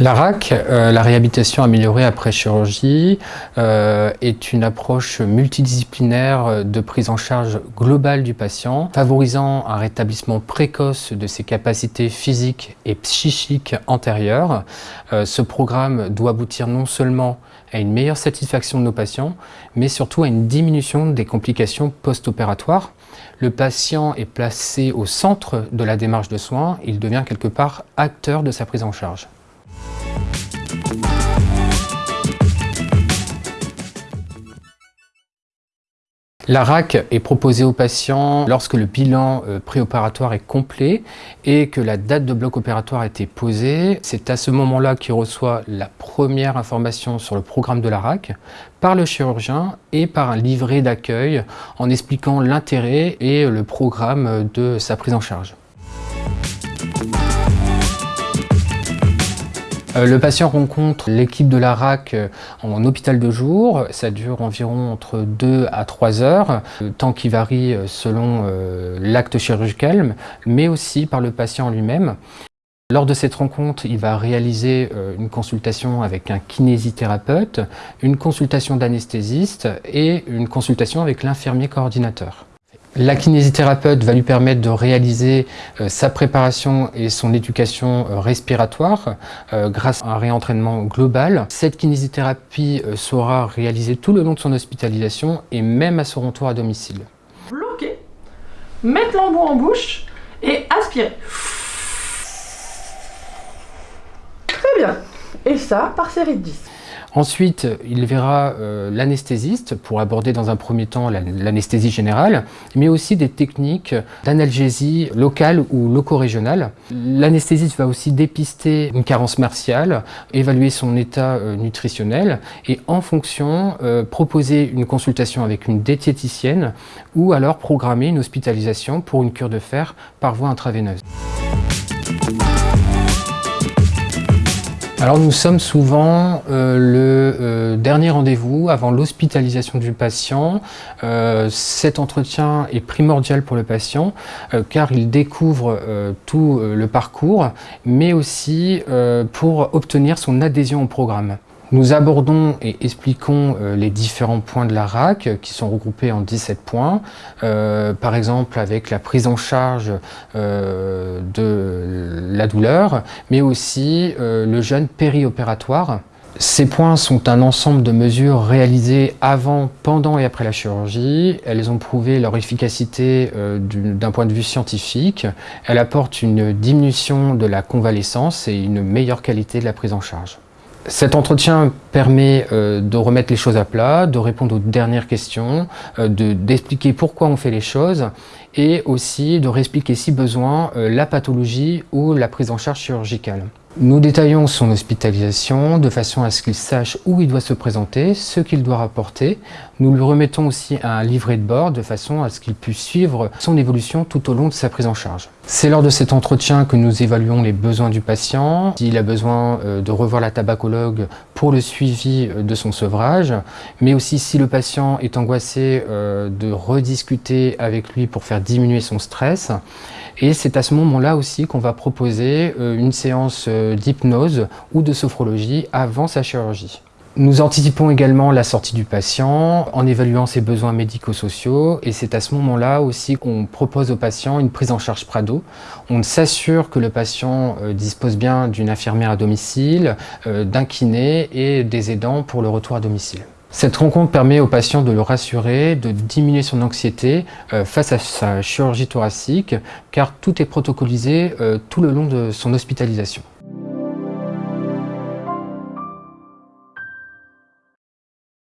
La RAC, euh, la réhabilitation améliorée après chirurgie, euh, est une approche multidisciplinaire de prise en charge globale du patient, favorisant un rétablissement précoce de ses capacités physiques et psychiques antérieures. Euh, ce programme doit aboutir non seulement à une meilleure satisfaction de nos patients, mais surtout à une diminution des complications post-opératoires. Le patient est placé au centre de la démarche de soins, il devient quelque part acteur de sa prise en charge. La RAC est proposée aux patients lorsque le bilan euh, préopératoire est complet et que la date de bloc opératoire a été posée. C'est à ce moment-là qu'il reçoit la première information sur le programme de la RAC par le chirurgien et par un livret d'accueil en expliquant l'intérêt et le programme de sa prise en charge. Le patient rencontre l'équipe de la RAC euh, en hôpital de jour. Ça dure environ entre 2 à 3 heures, temps qui varie euh, selon l'acte chirurgical, mais aussi par le patient lui-même. Lors de cette rencontre, il va réaliser une consultation avec un kinésithérapeute, une consultation d'anesthésiste et une consultation avec l'infirmier coordinateur. La kinésithérapeute va lui permettre de réaliser euh, sa préparation et son éducation euh, respiratoire euh, grâce à un réentraînement global. Cette kinésithérapie sera réalisée tout le long de son hospitalisation et même à son retour à domicile. Bloquer, mettre l'embout en bouche et aspirer. Très bien. Et ça par série de 10. Ensuite, il verra euh, l'anesthésiste pour aborder dans un premier temps l'anesthésie générale, mais aussi des techniques d'analgésie locale ou loco-régionale. L'anesthésiste va aussi dépister une carence martiale, évaluer son état euh, nutritionnel et en fonction euh, proposer une consultation avec une diététicienne ou alors programmer une hospitalisation pour une cure de fer par voie intraveineuse. Alors nous sommes souvent euh, le euh, dernier rendez-vous avant l'hospitalisation du patient. Euh, cet entretien est primordial pour le patient car il découvre tout le parcours mais aussi pour obtenir son adhésion au programme. Nous abordons et expliquons euh, les différents points de la RAC euh, qui sont regroupés en 17 points, euh, par exemple avec la prise en charge de la douleur, mais aussi le jeûne périopératoire. Ces points sont un ensemble de mesures réalisées avant, pendant et après la chirurgie. Elles ont prouvé leur efficacité d'un point de vue scientifique. Elles apportent une diminution de la convalescence et une meilleure qualité de la prise en charge. Cet entretien permet euh, de remettre les choses à plat, de répondre aux dernières questions, euh, d'expliquer pourquoi on fait les choses et aussi de réexpliquer si besoin euh, la pathologie ou la prise en charge chirurgicale. Nous détaillons son hospitalisation de façon à ce qu'il sache où il doit se présenter, ce qu'il doit rapporter. Nous lui remettons aussi un livret de bord de façon à ce qu'il puisse suivre son évolution tout au long de sa prise en charge. C'est lors de cet entretien que nous évaluons les besoins du patient, s'il a besoin euh, de revoir la tabacologue pour le suivi euh, de son sevrage, mais aussi si le patient est angoissé euh, de rediscuter avec lui pour faire diminuer son stress. Et c'est à ce moment-là aussi qu'on va proposer une séance d'hypnose ou de sophrologie avant sa chirurgie. Nous anticipons également la sortie du patient en évaluant ses besoins médico-sociaux et c'est à ce moment-là aussi qu'on propose au patient une prise en charge Prado. On s'assure que le patient euh, dispose bien d'une infirmière à domicile, euh, d'un kiné et des aidants pour le retour à domicile. Cette rencontre permet au patient de le rassurer, de diminuer son anxiété euh, face à sa chirurgie thoracique car tout est protocolisé tout le long de son hospitalisation.